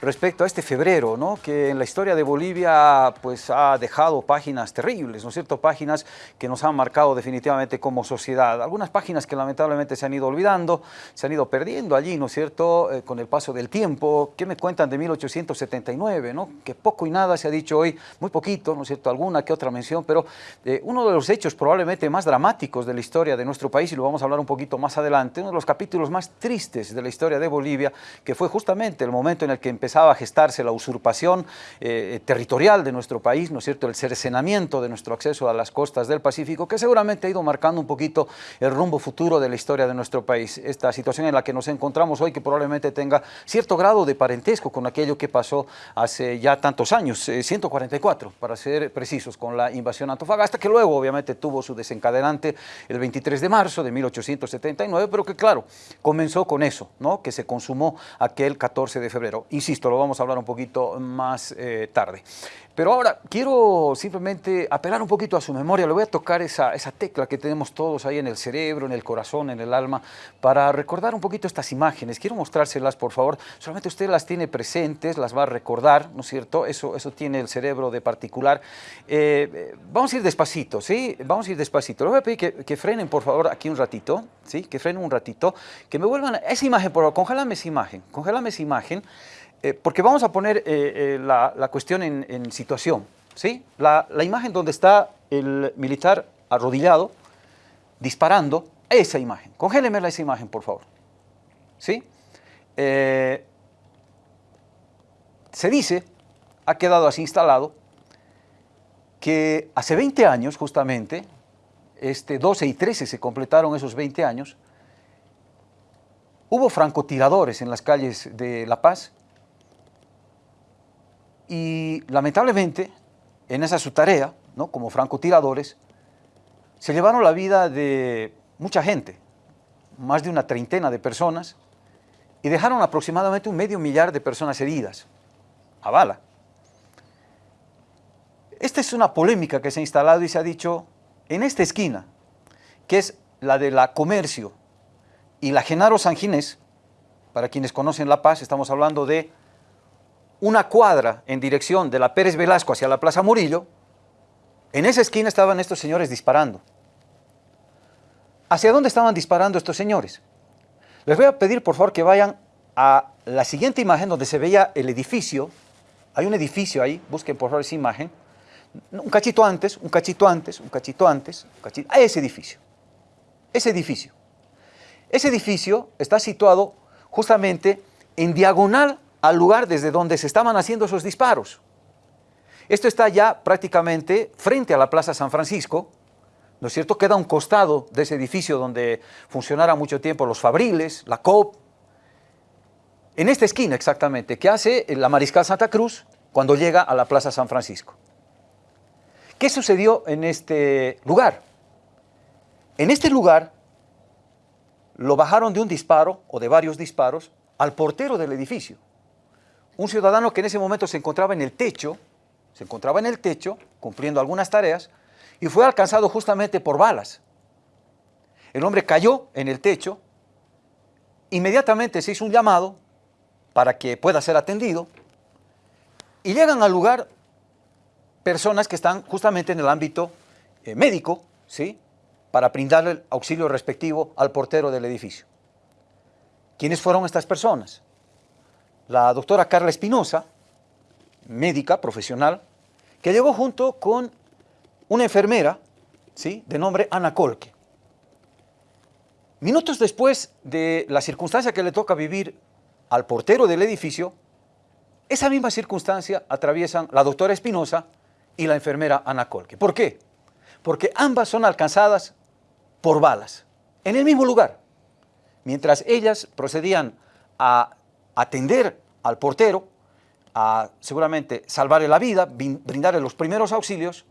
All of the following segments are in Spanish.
respecto a este febrero, ¿no? que en la historia de Bolivia pues, ha dejado páginas terribles, ¿no es cierto? Páginas que nos han marcado definitivamente como sociedad. Algunas páginas que lamentablemente se han ido olvidando, se han ido perdiendo allí, ¿no es cierto?, eh, con el paso del tiempo. ¿Qué me cuentan de 1879, ¿no? Que poco y nada se ha dicho hoy, muy poquito, ¿no es cierto?, alguna que otra mención, pero eh, uno de los hechos probablemente más dramáticos de la historia de nuestro país, y lo vamos a hablar un poquito más adelante, uno de los capítulos más tristes de la historia de Bolivia, que fue justamente el momento en el que empezaba a gestarse la usurpación eh, territorial de nuestro país, ¿no es cierto?, el cercenamiento de nuestro acceso a las costas del Pacífico, que seguramente ha ido marcando un poquito el rumbo futuro de la historia de nuestro país. Esta situación en la que nos encontramos hoy, que probablemente tenga cierto grado de parentesco con aquello que pasó hace ya tantos años, 144 eh, para ser precisos, con la invasión Antofagasta, que luego obviamente tuvo su desencadenante el 23 de marzo de 1879, pero que claro, comenzó con eso, ¿no? que se consumó aquel 14 de febrero. Insisto, lo vamos a hablar un poquito más eh, tarde. Pero ahora quiero simplemente apelar un poquito a su memoria, le voy a tocar esa, esa tecla que tenemos todos ahí en el cerebro, en el corazón, en el alma, para recordar un poquito estas imágenes. Quiero mostrárselas, por favor. Solamente usted las tiene presentes, las va a recordar, ¿no es cierto? Eso, eso tiene el cerebro de particular. Eh, vamos a ir despacito, ¿sí? Vamos a ir despacito. Le voy a pedir que, que, frenen, por favor, aquí un ratito, ¿sí? Que frenen un ratito, que me vuelvan... Esa imagen, por favor, congélame esa imagen, congélame esa imagen. Eh, porque vamos a poner eh, eh, la, cuestión en, situación. ¿sí? La, imagen donde está el militar arrodillado, disparando, esa imagen. Congéleme esa imagen, por favor. ¿Sí? Se dice, ha quedado así instalado, que hace 20 años, justamente, este 12 y 13 se completaron esos 20 años, hubo francotiradores en las calles de La Paz y lamentablemente, en esa su tarea, ¿no? como francotiradores, se llevaron la vida de mucha gente, más de una treintena de personas, y dejaron aproximadamente un medio millar de personas heridas, a bala. Esta es una polémica que se ha instalado y se ha dicho en esta esquina, que es la de la Comercio y la Genaro Sanginés, para quienes conocen La Paz, estamos hablando de una cuadra en dirección de la Pérez Velasco hacia la Plaza Murillo, en esa esquina estaban estos señores disparando. ¿Hacia dónde estaban disparando estos señores? Les voy a pedir por favor que vayan a la siguiente imagen donde se veía el edificio. Hay un edificio ahí, busquen por favor esa imagen. Un cachito antes, un cachito antes, un cachito antes, un cachito, a ese edificio. Ese edificio. Ese edificio está situado justamente en diagonal al lugar desde donde se estaban haciendo esos disparos. Esto está ya prácticamente frente a la Plaza San Francisco, ¿no es cierto? Queda un costado de ese edificio donde funcionara mucho tiempo los Fabriles, la COP. En esta esquina exactamente, que hace la Mariscal Santa Cruz cuando llega a la Plaza San Francisco. ¿Qué sucedió en este lugar? En este lugar lo bajaron de un disparo o de varios disparos al portero del edificio un ciudadano que en ese momento se encontraba en el techo, se encontraba en el techo cumpliendo algunas tareas y fue alcanzado justamente por balas. El hombre cayó en el techo, inmediatamente se hizo un llamado para que pueda ser atendido y llegan al lugar personas que están justamente en el ámbito eh, médico, ¿sí? para brindarle el auxilio respectivo al portero del edificio. ¿Quiénes fueron estas personas? La doctora Carla Espinosa, médica profesional, que llegó junto con una enfermera ¿sí? de nombre Ana Colque. Minutos después de la circunstancia que le toca vivir al portero del edificio, esa misma circunstancia atraviesan la doctora Espinosa y la enfermera Ana Colque. ¿Por qué? Porque ambas son alcanzadas por balas, en el mismo lugar. Mientras ellas procedían a atender al portero, a seguramente salvarle la vida, brindarle los primeros auxilios,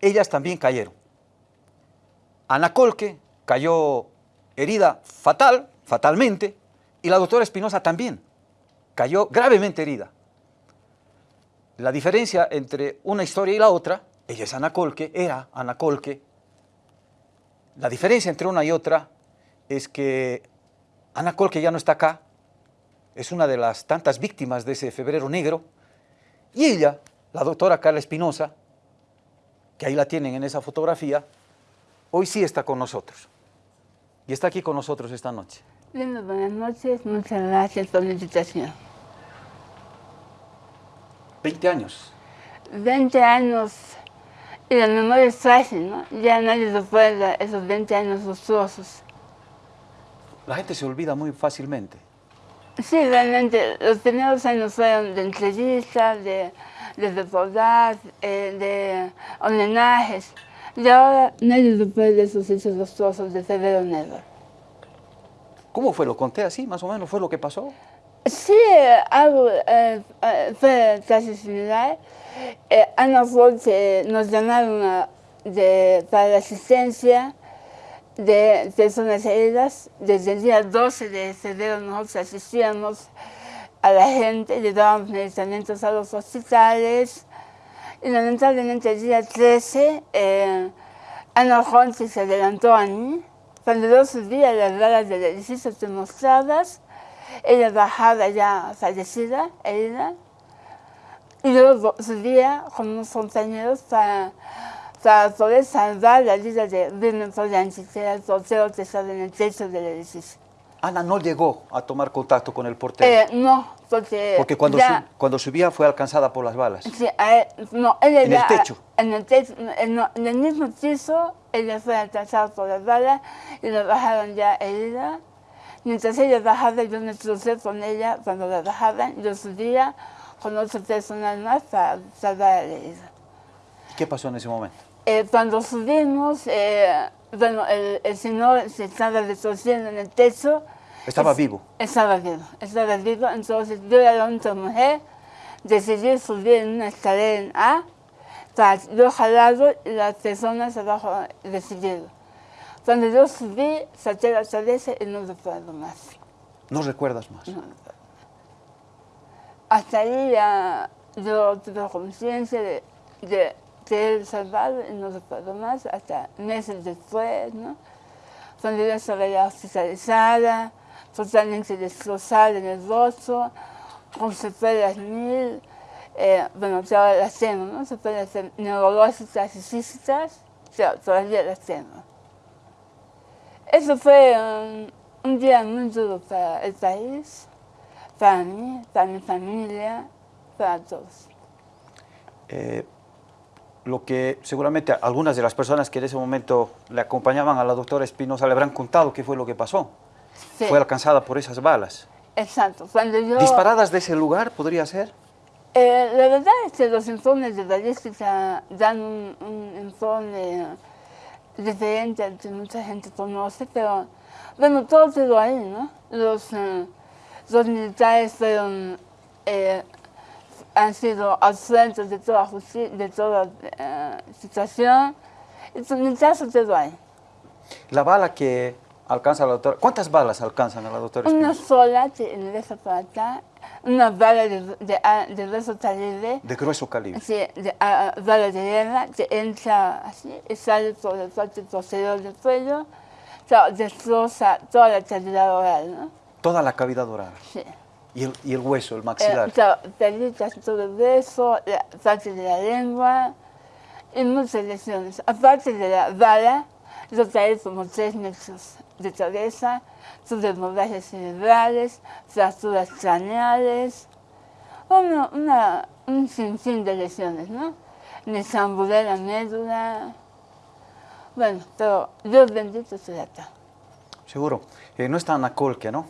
ellas también cayeron. Ana Colque cayó herida fatal, fatalmente, y la doctora Espinosa también cayó gravemente herida. La diferencia entre una historia y la otra, ella es Ana Colque, era Ana Colque, la diferencia entre una y otra es que Ana Colque ya no está acá, es una de las tantas víctimas de ese febrero negro. Y ella, la doctora Carla Espinosa, que ahí la tienen en esa fotografía, hoy sí está con nosotros. Y está aquí con nosotros esta noche. buenas noches, muchas gracias por la invitación. 20 años. 20 años, y la memoria es fácil, ¿no? Ya nadie recuerda esos 20 años monstruosos. La gente se olvida muy fácilmente. Sí, realmente, los primeros años fueron de entrevistas, de, de reportajes, eh, de homenajes. Y ahora nadie recuerda esos hechos monstruosos de febrero negro. ¿Cómo fue? ¿Lo conté así, más o menos? ¿Fue lo que pasó? Sí, algo eh, eh, fue casi similar. Eh, Ana Roche nos llamaron de, para la asistencia de personas heridas. Desde el día 12 de febrero nosotros asistíamos a la gente, le dábamos medicamentos a los hospitales. Y lamentablemente el día 13, eh, Ana Roche se adelantó a mí. Cuando yo subía las balas del edificio demostradas, ella bajaba ya fallecida, herida, y luego subía con unos compañeros para, para poder salvar la vida de Polanyi, que era el portero que estaba en el techo del edificio. Ana no llegó a tomar contacto con el portero. Eh, no, porque... Porque cuando, ya, cuando subía fue alcanzada por las balas. Sí, él, no, ella ¿En ya, el techo? En el techo, en, en el mismo piso, ella fue alcanzada por las balas y la bajaron ya herida. Mientras ella bajaba, yo me crucé con ella cuando la bajaban, yo subía con otras personas más para salvar a la herida. ¿Qué pasó en ese momento? Eh, cuando subimos, eh, bueno, el, el, señor se estaba retorciendo en el techo. ¿Estaba es, vivo? Estaba vivo, estaba vivo. Entonces yo era la única mujer, decidí subir en una escalera en A, para yo jalarlo y las personas abajo recibirlo. Cuando yo subí, saqué la cabeza y no recuerdo más. ¿No recuerdas más? No recuerdo. Hasta ahí ya yo tuve conciencia de, de ser salvado y no recuerdo más, hasta meses después, ¿no? Cuando yo estaba ya hospitalizada, totalmente destrozada en el rostro, con secuelas mil, eh, bueno, todavía las tengo, ¿no? Secuelas neurológicas y físicas, todavía las tengo. Eso fue un día muy duro para el país, para mí, para mi familia, para todos. Eh, lo que seguramente algunas de las personas que en ese momento le acompañaban a la doctora Espinosa le habrán contado qué fue lo que pasó. Sí. Fue alcanzada por esas balas. Exacto. Cuando yo, ¿Disparadas de ese lugar podría ser? Eh, la verdad es que los informes de balística dan un, un informe diferente al que mucha gente conoce, pero bueno, todo quedó ahí, ¿no? Los, eh, los militares fueron, eh, han sido absueltos de toda, de toda eh, situación, y mi caso quedó ahí. La bala que alcanza la doctora, ¿cuántas balas alcanzan a la doctora Una Espinosa? sola ingresa por acá, una bala de, de, de grueso calibre, De grueso calibre. Sí, de, a, bala de guerra que entra así y sale por el parte posterior del cuello, o sea, destroza toda la cavidad oral, ¿no? Toda la cavidad oral. Sí. Y el, y el hueso, el Eh, maxilar. pelucas todo el la parte de la lengua y muchas lesiones. Aparte de la bala, yo caí como tres metros de cabeza, tuve hemorragias cerebrales, fracturas craneales, una, una, un sinfín de lesiones, ¿no? Me zamburé la médula. Bueno, pero Dios bendito se acá. Seguro. Eh, no está Ana Colque, ¿no?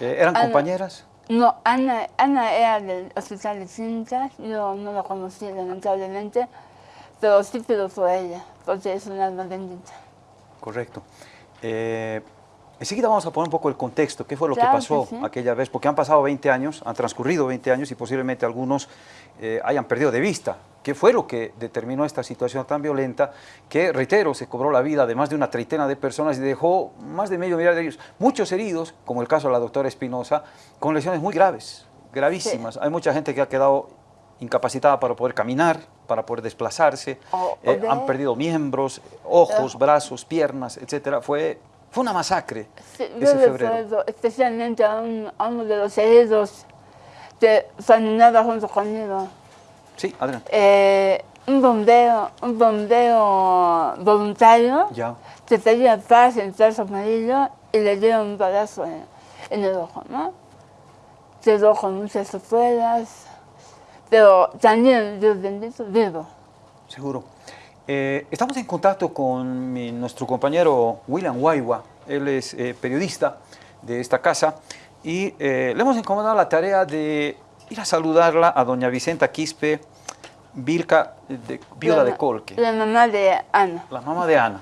Eh, ¿Eran Ana- compañeras? No, Ana, Ana era del hospital de Cintas, yo no la conocí lamentablemente, pero sí pido por ella, porque es una alma bendita. Correcto. Eh, enseguida vamos a poner un poco el contexto, qué fue lo Claro que que pasó sí. aquella vez, porque han pasado 20 años, han transcurrido 20 años y posiblemente algunos eh, hayan perdido de vista qué fue lo que determinó esta situación tan violenta que, reitero, se cobró la vida de más de una treintena de personas y dejó más de medio millar de ellos, muchos heridos, como el caso de la doctora Espinosa, con lesiones muy graves, gravísimas. Hay mucha gente que ha quedado incapacitada para poder caminar, para poder desplazarse, eh, han perdido miembros, ojos, brazos, piernas, etcétera. Fue, Fue una masacre Sí, ese febrero. especialmente a, un- a uno de los heridos que caminaba junto conmigo. Sí, adelante. Eh, un bombero, un bombero voluntario Ya. que tenía paz en trazo amarillo y le dieron un balazo en, en el ojo, ¿no? Quedó con muchas secuelas, pero también, Dios bendito, vivo. Seguro. Eh, estamos en contacto con mi- nuestro compañero William Guaywa. Él es eh, periodista de esta casa y eh, le hemos encomendado la tarea de ir a saludarla a doña Vicenta Quispe, Vilca, de, viuda de Colque, La mamá de Ana, la mamá de Ana.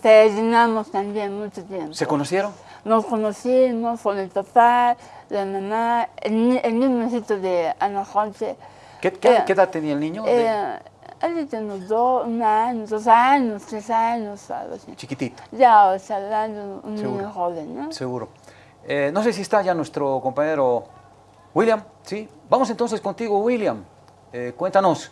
peregrinamos también mucho tiempo. ¿Se conocieron? Nos conocimos con el papá, la mamá, el, el mismo sitio de Ana Jorge. ¿Qué, qué- qué edad tenía el niño? De- él tiene unos dos, un año, dos años, tres años, algo así. chiquitito, Ya, o sea, un niño joven, ¿no? seguro. Eh, no sé si está ya nuestro compañero William, ¿sí? Vamos entonces contigo, William. Eh, cuéntanos.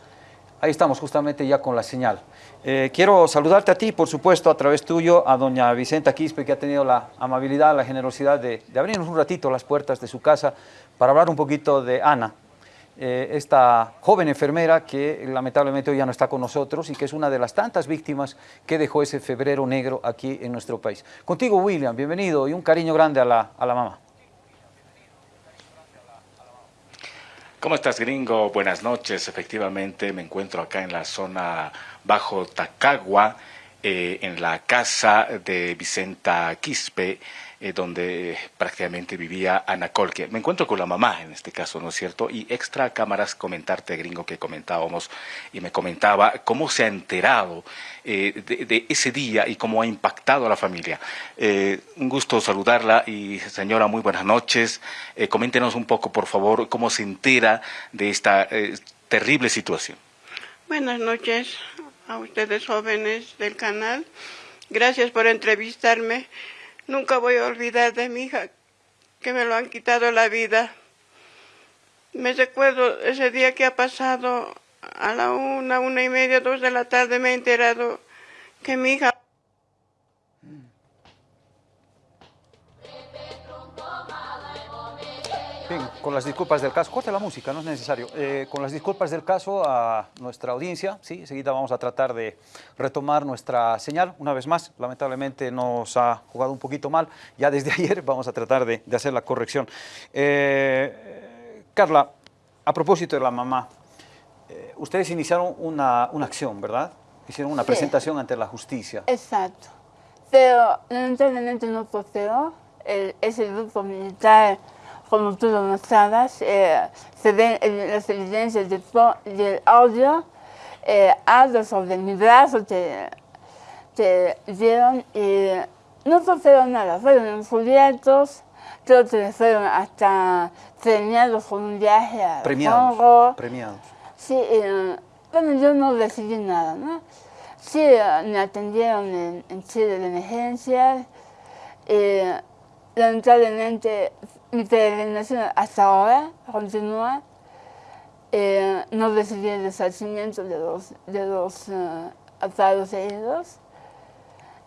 Ahí estamos justamente ya con la señal. Eh, quiero saludarte a ti, por supuesto, a través tuyo, a doña Vicenta Quispe, que ha tenido la amabilidad, la generosidad de, de abrirnos un ratito las puertas de su casa para hablar un poquito de Ana, eh, esta joven enfermera que lamentablemente hoy ya no está con nosotros y que es una de las tantas víctimas que dejó ese febrero negro aquí en nuestro país. Contigo, William, bienvenido y un cariño grande a la, a la mamá. ¿Cómo estás, gringo? Buenas noches. Efectivamente, me encuentro acá en la zona bajo Tacagua, eh, en la casa de Vicenta Quispe, eh, donde prácticamente vivía Ana Colque. Me encuentro con la mamá en este caso, ¿no es cierto? Y extra cámaras comentarte, gringo, que comentábamos y me comentaba cómo se ha enterado eh, de, ese día y cómo ha impactado a la familia. Eh, un gusto saludarla y señora, muy buenas noches. Coméntenos un poco, por favor, cómo se entera de esta terrible situación. Buenas noches a ustedes jóvenes del canal. Gracias por entrevistarme. Nunca voy a olvidar de mi hija que me lo han quitado la vida. Me recuerdo ese día que ha pasado a la una, una y media, dos de la tarde me he enterado que mi hija Bien, con las disculpas del caso, corte la música, no es necesario. Eh, con las disculpas del caso a nuestra audiencia, sí, enseguida vamos a tratar de retomar nuestra señal una vez más. Lamentablemente nos ha jugado un poquito mal, ya desde ayer vamos a tratar de, de hacer la corrección. Eh, Carla, a propósito de la mamá, eh, ustedes iniciaron una, una acción, ¿verdad? Hicieron una Sí. presentación ante la justicia. Exacto. Pero lamentablemente no prosperó. El- ese grupo militar, como tú lo mostrabas, eh, se ven en las evidencias del, del audio, eh, sobre mi brazo que, que dieron y no prosperó nada. Fueron encubiertos, creo que fueron hasta premiados con un viaje a Premiados. Congo. Premiados. Sí, eh, bueno, yo no recibí nada, ¿no? Sí, eh, me atendieron en, en Chile de emergencia. Eh, lamentablemente, mi peregrinación hasta ahora continúa. Eh, no recibí el resarcimiento de los, de los eh, atados heridos.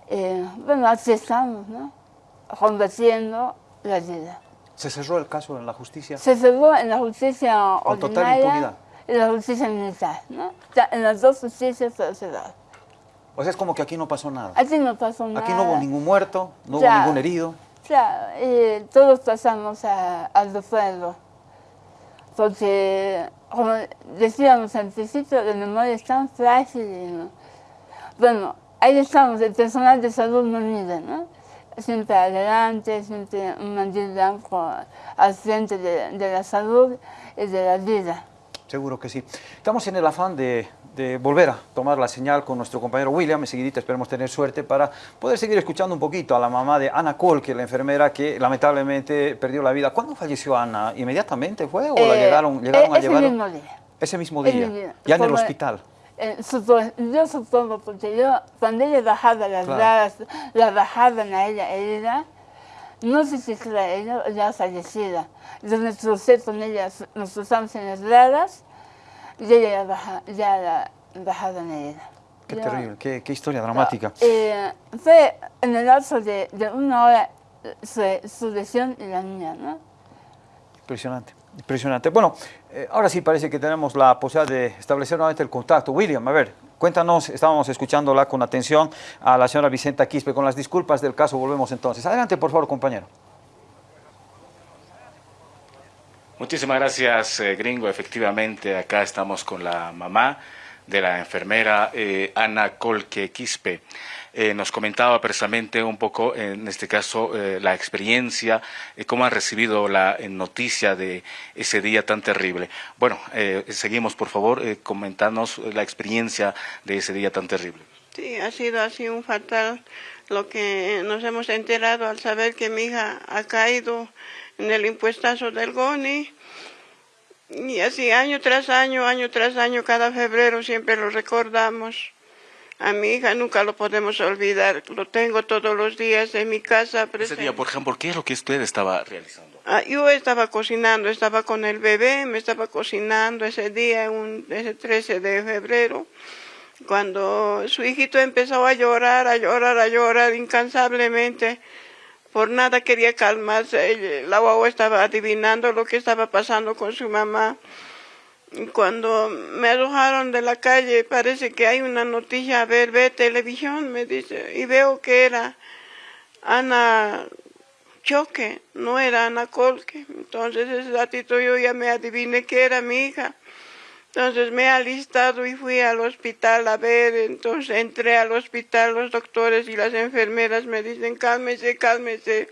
Eh, bueno, así estamos, ¿no? Combatiendo la vida. ¿Se cerró el caso en la justicia? Se cerró en la justicia Con total ordinaria impunidad. y la justicia militar, ¿no? En las dos justicias fue cerrado. O sea, es como que aquí no pasó nada. Aquí no pasó nada. Aquí no hubo ningún muerto, no hubo ningún herido. Claro, y todos pasamos a- al recuerdo. Porque, como decíamos principio, la memoria es tan frágil. Bueno, ahí estamos, el personal de salud no mide, ¿no? Siempre adelante, siempre un mandil blanco al frente de, de la salud y de la vida. Seguro que sí. Estamos en el afán de, de volver a tomar la señal con nuestro compañero William. Enseguidita esperemos tener suerte para poder seguir escuchando un poquito a la mamá de Ana Colque, la enfermera que lamentablemente perdió la vida. ¿Cuándo falleció Ana? ¿Inmediatamente fue o la Eh, llegaron, llegaron eh, a ese llevar? mismo día. Ese mismo Ese día, ya en el hospital. Eh, supo- yo supongo, porque yo, cuando ella bajaba las Claro. la bajaban a ella herida, no sé si era ella ya fallecida. Entonces me crucé con ella, nos cruzamos en las gradas y ella ya, baja, ya la bajaban herida. qué terrible, qué, qué, historia dramática. Eh, fue en el lapso de, de una hora su, su, lesión y la niña, ¿no? Impresionante, impresionante. Bueno, eh, ahora sí parece que tenemos la posibilidad de establecer nuevamente el contacto. William, a ver, cuéntanos, estábamos escuchándola con atención a la señora Vicenta Quispe. Con las disculpas del caso volvemos entonces. Adelante, por favor, compañero. Muchísimas gracias, eh, gringo. Efectivamente, acá estamos con la mamá de la enfermera eh, Ana Colque Quispe. Eh, nos comentaba precisamente un poco, en este caso, eh, la experiencia, eh, cómo han recibido la noticia de ese día tan terrible. Bueno, seguimos, por favor, comentarnos la experiencia de ese día tan terrible. Sí, ha sido así un fatal lo que nos hemos enterado al saber que mi hija ha caído en el impuestazo del GONI. Y así año tras año, año tras año, cada febrero siempre lo recordamos. A mi hija nunca lo podemos olvidar. Lo tengo todos los días en mi casa. Presente. Ese día, por ejemplo, ¿qué es lo que usted estaba realizando? Ah, yo estaba cocinando, estaba con el bebé, me estaba cocinando ese día, un, ese 13 de febrero, cuando su hijito empezó a llorar, a llorar, a llorar incansablemente por nada quería calmarse. La guagua estaba adivinando lo que estaba pasando con su mamá. Cuando me arrojaron de la calle, parece que hay una noticia, a ver, ve televisión, me dice, y veo que era Ana Choque, no era Ana Colque. Entonces ese ratito yo ya me adiviné que era mi hija. Entonces me he alistado y fui al hospital a ver, entonces entré al hospital, los doctores y las enfermeras me dicen, cálmese, cálmese.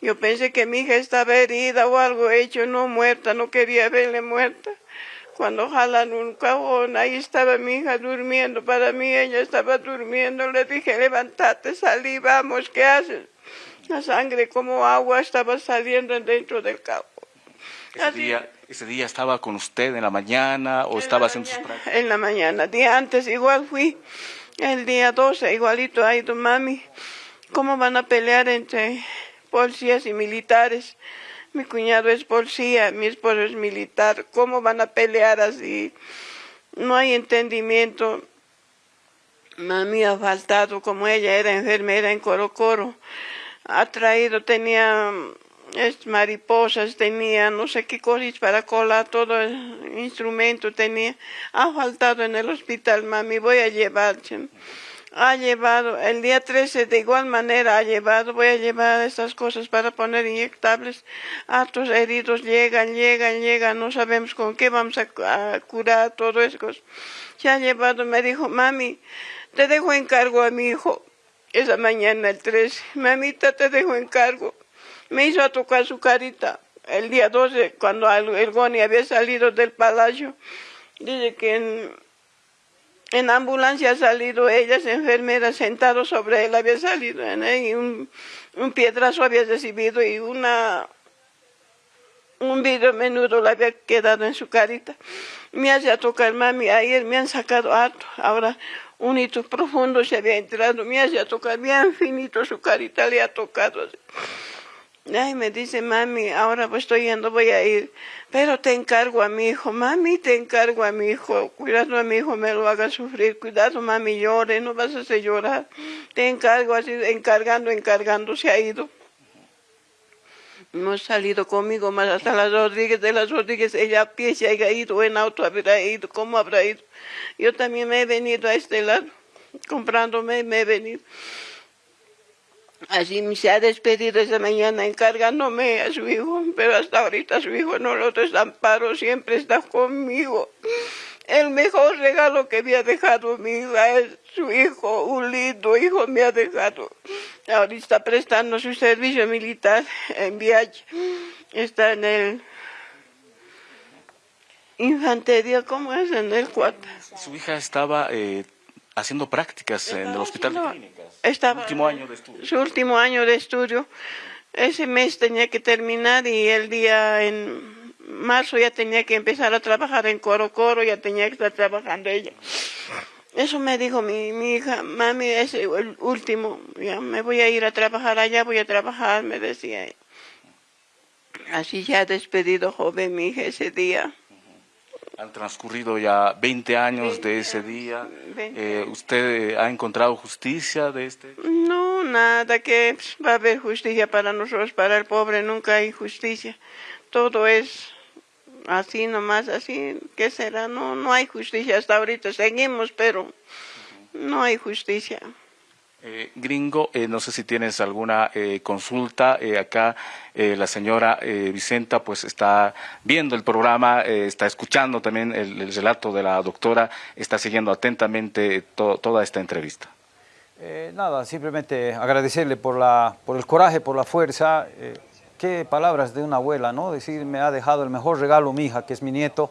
Yo pensé que mi hija estaba herida o algo hecho, no muerta, no quería verle muerta. Cuando jalan un cajón, ahí estaba mi hija durmiendo, para mí ella estaba durmiendo, le dije, levántate, salí, vamos, ¿qué haces? La sangre como agua estaba saliendo dentro del cajón. Ese día, ese día, estaba con usted en la mañana o estaba haciendo sus prácticas? En la mañana. Día antes igual fui. El día 12 igualito ha ido mami. ¿Cómo van a pelear entre policías y militares? Mi cuñado es policía, mi esposo es militar. ¿Cómo van a pelear así? No hay entendimiento. Mami ha faltado, como ella era enfermera en Coro Coro. Ha traído, tenía es mariposas tenía, no sé qué cosas para colar, todo el instrumento tenía. Ha faltado en el hospital, mami, voy a llevar. Ha llevado, el día 13 de igual manera ha llevado, voy a llevar estas cosas para poner inyectables. A tus heridos llegan, llegan, llegan, no sabemos con qué vamos a, a curar todo eso. Se ha llevado, me dijo, mami, te dejo encargo a mi hijo. Esa mañana el 13, mamita, te dejo encargo me hizo tocar su carita. El día 12, cuando el Goni había salido del palacio, dice que en, ambulancia ha salido ellas, enfermeras, sentado sobre él, había salido en y un, un piedrazo había recibido y una un vidrio menudo le había quedado en su carita. Me hacía tocar, mami, ayer me han sacado harto, ahora un hito profundo se había entrado, me hacía tocar bien finito su carita, le ha tocado así. Ay, me dice, mami, ahora pues estoy yendo, voy a ir, pero te encargo a mi hijo, mami, te encargo a mi hijo, cuidado a mi hijo, me lo haga sufrir, cuidado, mami, llore, no vas a hacer llorar, te encargo, así, encargando, encargando, se ha ido. No ha salido conmigo más hasta las Rodríguez, de las Rodríguez, ella a pie se ha ido, en auto habrá ido, ¿cómo habrá ido? Yo también me he venido a este lado, comprándome, me he venido. Así se ha despedido esa mañana encargándome a su hijo, pero hasta ahorita su hijo no lo desamparo, siempre está conmigo. El mejor regalo que me ha dejado mi hija es su hijo, un lindo hijo me ha dejado. Ahorita está prestando su servicio militar en viaje. Está en el infantería, ¿cómo es? En el 4. Su hija estaba eh, haciendo prácticas en el hospital de clínicas. Estaba último año de estudio. Su último año de estudio. Ese mes tenía que terminar y el día en marzo ya tenía que empezar a trabajar en Coro Coro, ya tenía que estar trabajando ella. Eso me dijo mi, mi hija, mami, es el último, ya me voy a ir a trabajar allá, voy a trabajar, me decía. Así ya despedido joven mi hija ese día. Han transcurrido ya 20 años de ese día. Eh, ¿Usted ha encontrado justicia de este? No, nada, que va a haber justicia para nosotros, para el pobre nunca hay justicia. Todo es así nomás, así, ¿qué será? No, no hay justicia hasta ahorita, seguimos, pero no hay justicia. Eh, gringo, eh, no sé si tienes alguna eh, consulta. acá la señora Vicenta pues está viendo el programa, está escuchando también el, relato de la doctora, está siguiendo atentamente toda esta entrevista. nada, simplemente agradecerle por, la, por el coraje, por la fuerza. qué palabras de una abuela, ¿no? Decir, me ha dejado el mejor regalo mi hija, que es mi nieto.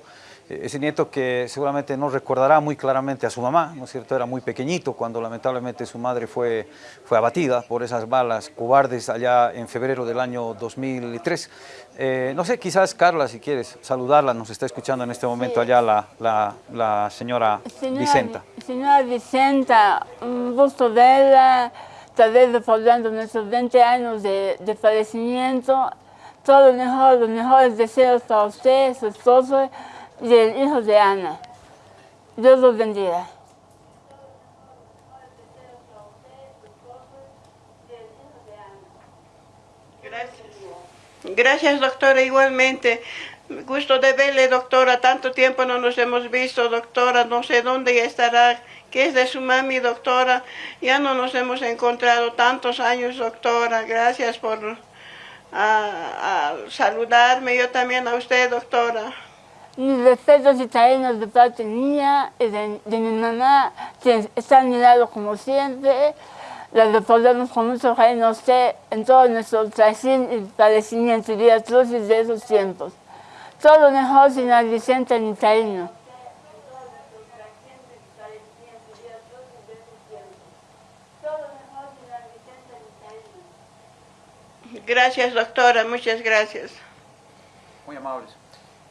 Eh, ese nieto que seguramente no recordará muy claramente a su mamá, ¿no es cierto? Era muy pequeñito cuando lamentablemente su madre fue, fue abatida por esas balas cobardes allá en febrero del año 2003. Eh, no sé, quizás Carla, si quieres saludarla, nos está escuchando en este momento allá la, la, la señora, Vicenta. Señora Vicenta, un gusto verla, tal vez recordando nuestros 20 años de, de fallecimiento. Todo lo mejor, los mejores deseos para usted, su esposo, y el hijo de Ana. Dios los bendiga. Gracias. Doctora, igualmente. Gusto de verle, doctora. Tanto tiempo no nos hemos visto, doctora. No sé dónde estará. ¿Qué es de su mami, doctora? Ya no nos hemos encontrado tantos años, doctora. Gracias por saludarme. Yo también a usted, doctora. Mis respetos italianos de parte mía y de, mi mamá, que está a mi lado como siempre. Las recordamos con mucho cariño usted en todo nuestro trajín y padecimiento y crucis de esos tiempos. Todo lo mejor, señor Vicente en italiano. Gracias, doctora, muchas gracias. Muy amables.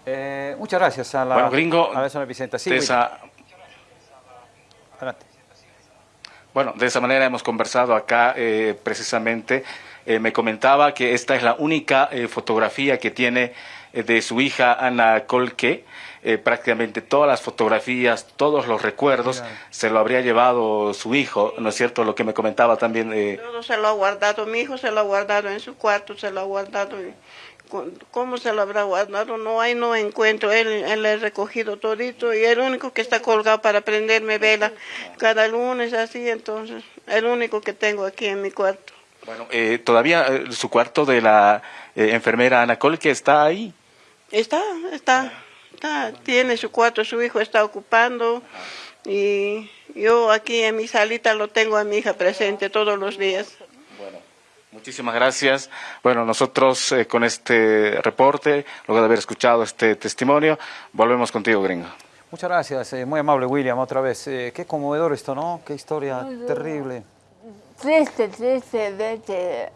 Eh, muchas gracias a la, gringo, a la Vicenta. Sí, esa... Bueno, de esa manera hemos conversado acá eh, precisamente. Eh, me comentaba que esta es la única fotografía que tiene de su hija Ana Colque. prácticamente todas las fotografías, todos los recuerdos se lo habría llevado su hijo, ¿no es cierto? Lo que me comentaba también. Todo se lo ha guardado, mi hijo se lo ha guardado en su cuarto, se lo ha guardado. ¿Cómo se lo habrá guardado? No hay, no encuentro. Él, él ha recogido todito y el único que está colgado para prenderme vela cada lunes así, entonces, el único que tengo aquí en mi cuarto. Bueno, eh, todavía eh, su cuarto de la eh, enfermera Ana Col, que está ahí. Está, está, está, tiene su cuarto, su hijo está ocupando y yo aquí en mi salita lo tengo a mi hija presente todos los días. Muchísimas gracias. Bueno, nosotros eh, con este reporte, luego de haber escuchado este testimonio, volvemos contigo, gringo. Muchas gracias, eh, muy amable William, otra vez. Eh, qué conmovedor esto, ¿no? Qué historia terrible. Triste, triste de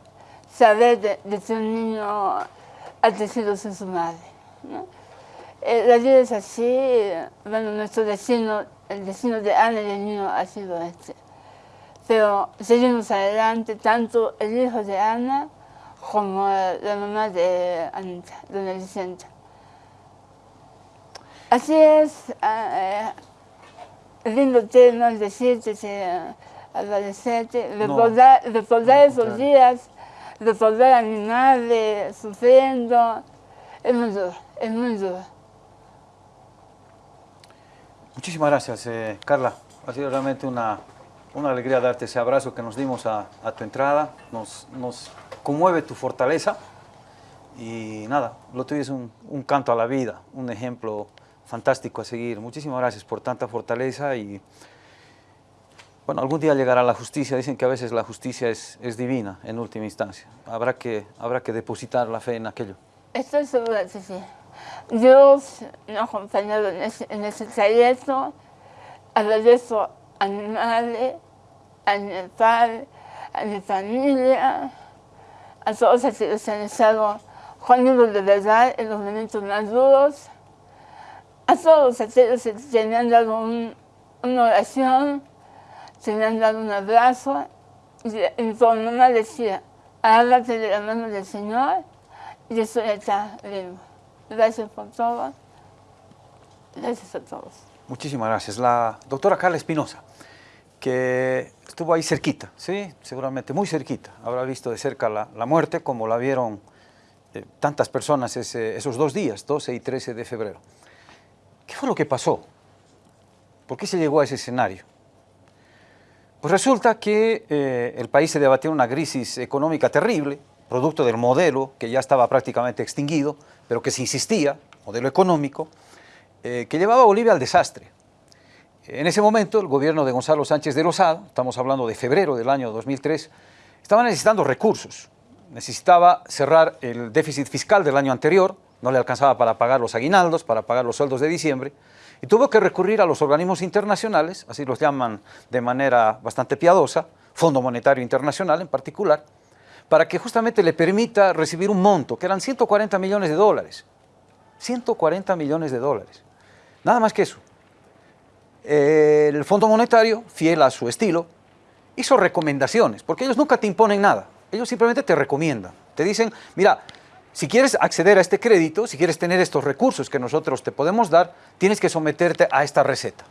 saber de, de un niño atecido sin su madre. la vida es así, bueno, nuestro destino, el destino de Ana y del niño ha sido este. Pero seguimos adelante, tanto el hijo de Ana como la mamá de Anita, doña Vicenta. Así es, eh, lindo tema decirte, agradecerte, recordar, recordar esos días, recordar a mi madre sufriendo, es muy duro, es muy duro. Muchísimas gracias, eh, Carla. Ha sido realmente una una alegría darte ese abrazo que nos dimos a, tu entrada, nos, nos, conmueve tu fortaleza y nada, lo tuyo es un, un, canto a la vida, un ejemplo fantástico a seguir. Muchísimas gracias por tanta fortaleza y bueno, algún día llegará la justicia, dicen que a veces la justicia es, es divina en última instancia, habrá que, habrá que depositar la fe en aquello. Estoy segura, sí, sí. Dios nos ha acompañado en ese, en ese trayecto, agradezco a mi madre, a mi padre, a mi familia, a todos aquellos que han estado conmigo de verdad en los momentos más duros, a todos aquellos que me han dado una oración, que me han dado un abrazo, y, mi mamá decía, háblate de la mano del Señor, y eso ya está vivo. Gracias por todo. Gracias a todos. Muchísimas gracias. La doctora Carla Espinosa, que estuvo ahí cerquita, ¿sí? Seguramente muy cerquita. Habrá visto de cerca la, la muerte, como la vieron eh, tantas personas esos dos días, 12 y 13 de febrero. ¿Qué fue lo que pasó? ¿Por qué se llegó a ese escenario? Pues resulta que eh, el país se debatía una crisis económica terrible, producto del modelo que ya estaba prácticamente extinguido, pero que se insistía, modelo económico, eh, que llevaba a Bolivia al desastre. En ese momento, el gobierno de Gonzalo Sánchez de Lozada, estamos hablando de febrero del año 2003, estaba necesitando recursos. Necesitaba cerrar el déficit fiscal del año anterior, no le alcanzaba para pagar los aguinaldos, para pagar los sueldos de diciembre, y tuvo que recurrir a los organismos internacionales, así los llaman de manera bastante piadosa, Fondo Monetario Internacional en particular, para que justamente le permita recibir un monto, que eran 140 millones de dólares. 140 millones de dólares. Nada más que eso. El Fondo Monetario, fiel a su estilo, hizo recomendaciones, porque ellos nunca te imponen nada, ellos simplemente te recomiendan. Te dicen, mira, si quieres acceder a este crédito, si quieres tener estos recursos que nosotros te podemos dar, tienes que someterte a esta receta.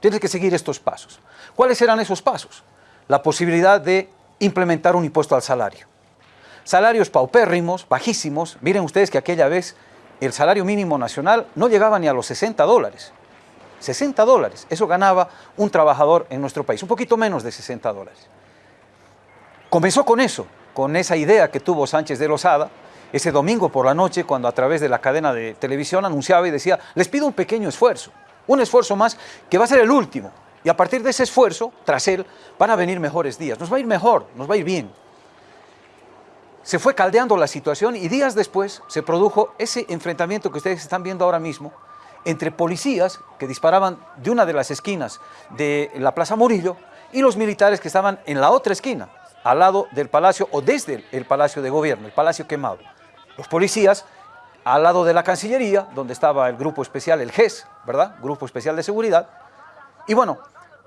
Tienes que seguir estos pasos. ¿Cuáles eran esos pasos? La posibilidad de implementar un impuesto al salario. Salarios paupérrimos, bajísimos. Miren ustedes que aquella vez el salario mínimo nacional no llegaba ni a los 60 dólares. 60 dólares, eso ganaba un trabajador en nuestro país, un poquito menos de 60 dólares. Comenzó con eso, con esa idea que tuvo Sánchez de Lozada, ese domingo por la noche cuando a través de la cadena de televisión anunciaba y decía, les pido un pequeño esfuerzo, un esfuerzo más que va a ser el último. Y a partir de ese esfuerzo, tras él, van a venir mejores días. Nos va a ir mejor, nos va a ir bien. Se fue caldeando la situación y días después se produjo ese enfrentamiento que ustedes están viendo ahora mismo entre policías que disparaban de una de las esquinas de la Plaza Murillo y los militares que estaban en la otra esquina, al lado del palacio o desde el palacio de gobierno, el palacio quemado los policías al lado de la Cancillería, donde estaba el grupo especial, el GES, ¿verdad? Grupo Especial de Seguridad. Y bueno,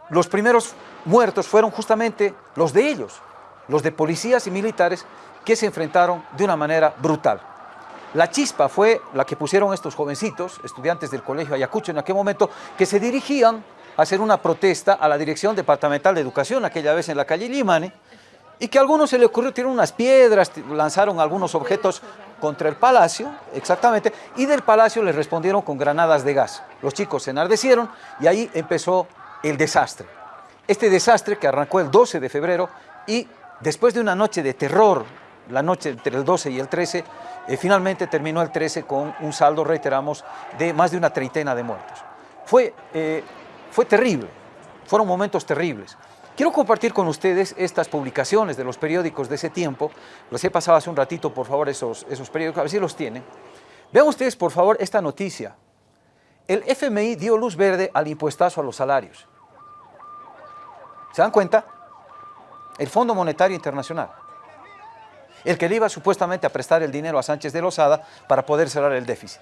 los primeros muertos fueron justamente los de ellos, los de policías y militares que se enfrentaron de una manera brutal. La chispa fue la que pusieron estos jovencitos, estudiantes del Colegio Ayacucho en aquel momento, que se dirigían a hacer una protesta a la Dirección Departamental de Educación, aquella vez en la calle Limane, y que a algunos se le ocurrió tirar unas piedras, lanzaron algunos objetos contra el palacio, exactamente, y del palacio les respondieron con granadas de gas. Los chicos se enardecieron y ahí empezó el desastre. Este desastre que arrancó el 12 de febrero y después de una noche de terror, la noche entre el 12 y el 13, eh, finalmente terminó el 13 con un saldo, reiteramos, de más de una treintena de muertos. Fue, eh, fue terrible, fueron momentos terribles. Quiero compartir con ustedes estas publicaciones de los periódicos de ese tiempo. Los he pasado hace un ratito, por favor, esos, esos periódicos, a ver si los tienen. Vean ustedes, por favor, esta noticia. El FMI dio luz verde al impuestazo a los salarios. ¿Se dan cuenta? El Fondo Monetario Internacional. El que le iba supuestamente a prestar el dinero a Sánchez de Lozada para poder cerrar el déficit.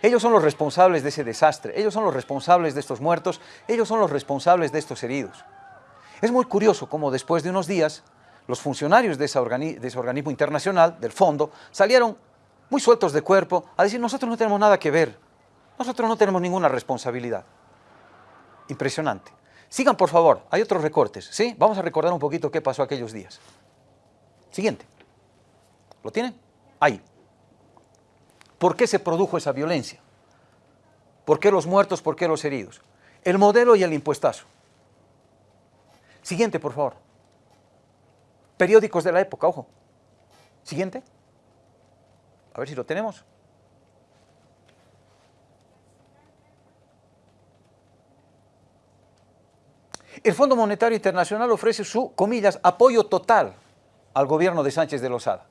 Ellos son los responsables de ese desastre, ellos son los responsables de estos muertos, ellos son los responsables de estos heridos. Es muy curioso cómo después de unos días los funcionarios de ese, organismo internacional, del fondo, salieron muy sueltos de cuerpo a decir nosotros no tenemos nada que ver, nosotros no tenemos ninguna responsabilidad. Impresionante. Sigan por favor, hay otros recortes, ¿sí? Vamos a recordar un poquito qué pasó aquellos días. Siguiente. ¿Lo tienen? Ahí. ¿Por qué se produjo esa violencia? ¿Por qué los muertos? ¿Por qué los heridos? El modelo y el impuestazo. Siguiente, por favor. Periódicos de la época, ojo. Siguiente. A ver si lo tenemos. El Fondo Monetario Internacional ofrece su, comillas, apoyo total al gobierno de Sánchez de Lozada.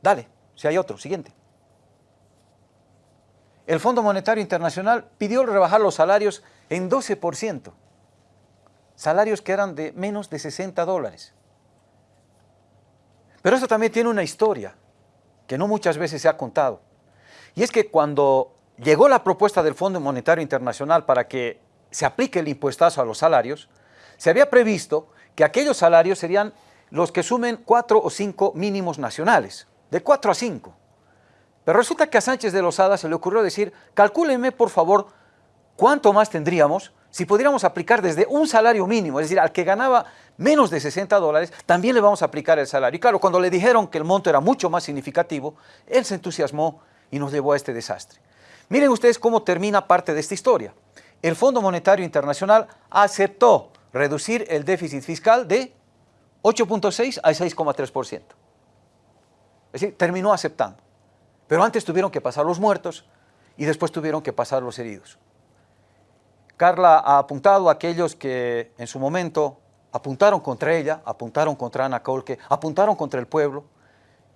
Dale, si hay otro, siguiente. El Fondo Monetario Internacional pidió rebajar los salarios en 12% salarios que eran de menos de 60 dólares. Pero eso también tiene una historia que no muchas veces se ha contado. Y es que cuando llegó la propuesta del Fondo Monetario Internacional para que se aplique el impuestazo a los salarios, se había previsto que aquellos salarios serían los que sumen cuatro o cinco mínimos nacionales, de cuatro a cinco. Pero resulta que a Sánchez de Lozada se le ocurrió decir, calcúlenme por favor cuánto más tendríamos si pudiéramos aplicar desde un salario mínimo, es decir, al que ganaba menos de 60 dólares, también le vamos a aplicar el salario. Y claro, cuando le dijeron que el monto era mucho más significativo, él se entusiasmó y nos llevó a este desastre. Miren ustedes cómo termina parte de esta historia. El Fondo Monetario Internacional aceptó reducir el déficit fiscal de 8.6 a 6,3%. Es decir, terminó aceptando. Pero antes tuvieron que pasar los muertos y después tuvieron que pasar los heridos. Carla ha apuntado a aquellos que en su momento apuntaron contra ella, apuntaron contra Ana Colque, apuntaron contra el pueblo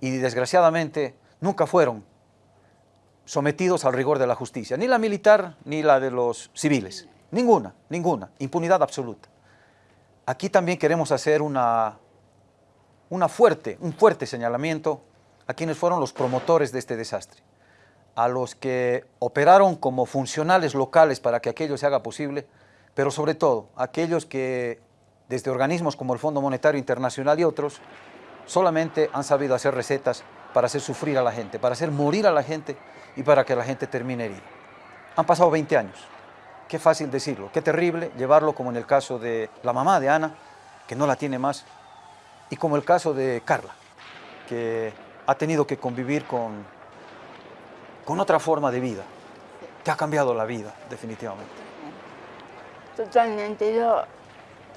y desgraciadamente nunca fueron sometidos al rigor de la justicia, ni la militar ni la de los civiles. Ninguna, ninguna, impunidad absoluta. Aquí también queremos hacer una, una fuerte, un fuerte señalamiento a quienes fueron los promotores de este desastre, a los que operaron como funcionales locales para que aquello se haga posible, pero sobre todo aquellos que desde organismos como el Fondo Monetario Internacional y otros, solamente han sabido hacer recetas para hacer sufrir a la gente, para hacer morir a la gente y para que la gente termine herida. Han pasado 20 años. Qué fácil decirlo, qué terrible llevarlo como en el caso de la mamá de Ana, que no la tiene más, y como el caso de Carla, que ha tenido que convivir con, con otra forma de vida, que ha cambiado la vida, definitivamente. Totalmente. Yo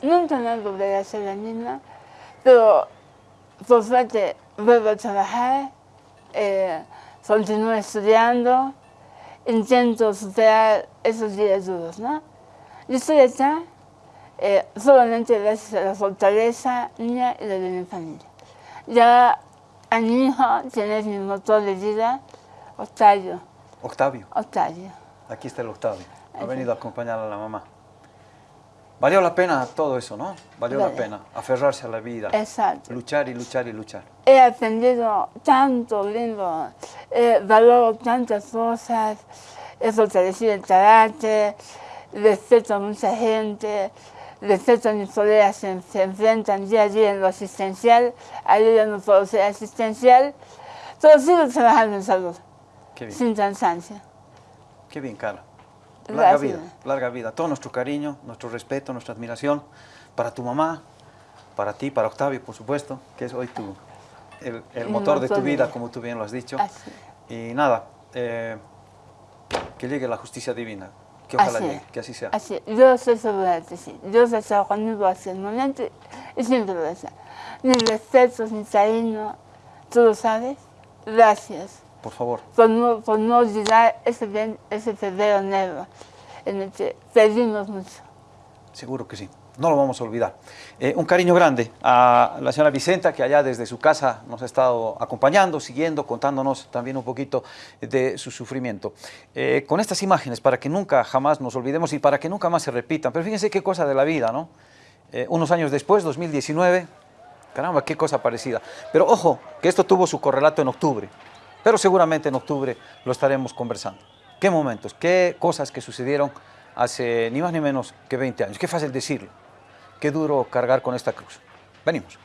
nunca me volveré a ser la misma, pero por suerte vuelvo a trabajar. Eh, continúo estudiando, intento superar esos días duros, ¿no? Yo estoy acá eh, solamente gracias a la fortaleza mía y de mi familia. Ya a mi hijo tiene mi motor de vida, Octavio. Octavio. Octavio. Aquí está el Octavio. Ha venido a acompañar a la mamá. Valió la pena todo eso, ¿no? Valió la pena aferrarse a la vida. Exacto. Luchar y luchar y luchar. He aprendido tanto lindo, he valoro tantas cosas, he fortalecido el carácter, respeto a mucha gente, respeto a mis colegas que se enfrentan día a día en lo asistencial, yo no puedo ser asistencial, pero sigo trabajando en salud, Qué bien. sin cansancio. Qué bien, Carla. Larga Gracias. vida, larga vida. Todo nuestro cariño, nuestro respeto, nuestra admiración para tu mamá, para ti, para Octavio, por supuesto, que es hoy tu, el, motor de tu vida, como tú bien lo has dicho. Así. Y nada, eh, que llegue la justicia divina, que ojalá Así llegue, que así sea. Así, yo soy de sí. Dios está conmigo hasta el momento y siempre lo está. Mis respetos, mi cariño, tú lo sabes. Gracias Por favor, por por no olvidar ese, ese febrero negro en el que perdimos mucho. seguro que sí. No lo vamos a olvidar. Eh, un cariño grande a la señora Vicenta, que allá desde su casa nos ha estado acompañando, siguiendo, contándonos también un poquito de su sufrimiento. Eh, con estas imágenes, para que nunca jamás nos olvidemos y para que nunca más se repitan. Pero fíjense qué cosa de la vida, ¿no? Eh, unos años después, 2019, caramba, qué cosa parecida. Pero ojo, que esto tuvo su correlato en octubre, pero seguramente en octubre lo estaremos conversando. ¿Qué momentos, qué cosas que sucedieron hace ni más ni menos que 20 años? Qué fácil decirlo, qué duro cargar con esta cruz. Venimos.